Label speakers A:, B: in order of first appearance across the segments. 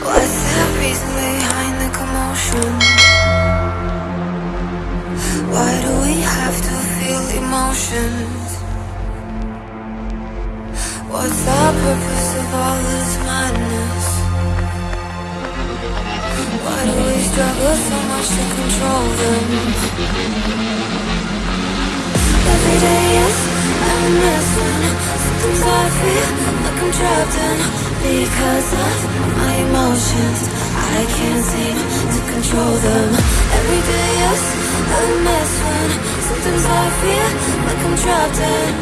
A: What's the reason behind the commotion? Why do we have to feel emotions? What's the purpose of all this madness? Why do we struggle so much to control them? Every day, yes, I'm a in because of my emotions. I can't seem to control them. Every day, I'm a mess when sometimes I feel like I'm trapped in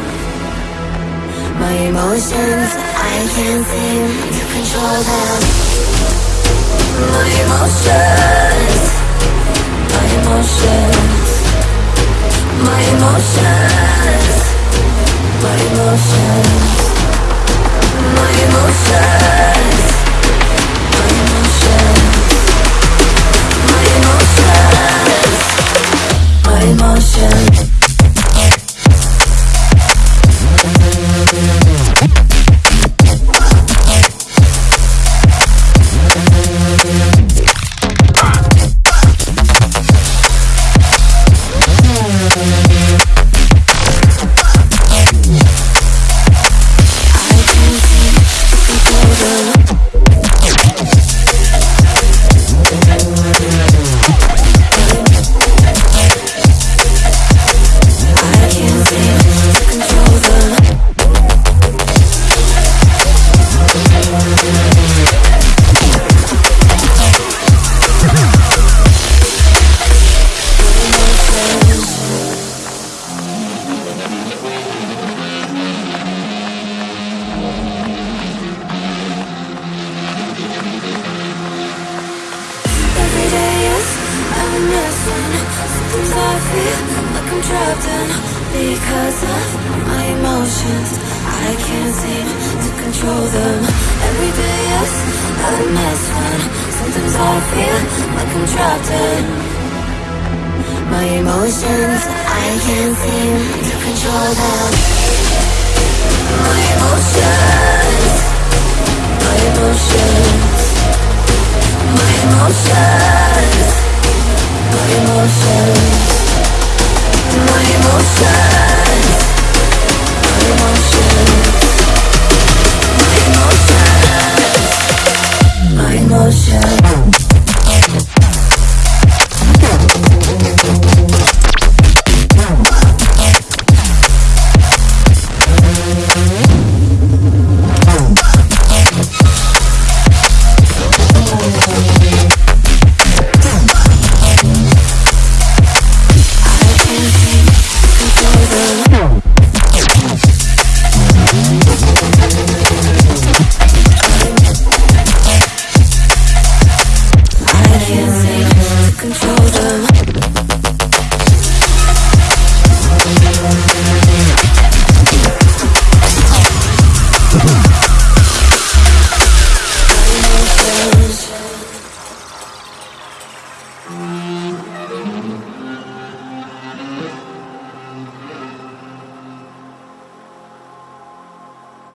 A: my emotions. I can't seem to control them. My emotions, my emotions, my emotions, a sometimes I feel like I'm trapped in because of my emotions. I can't seem to control them. Every day, I'm a mess when sometimes I feel like I'm trapped in my emotions. I can't seem to control them. My emotions, my emotions. My emotions, my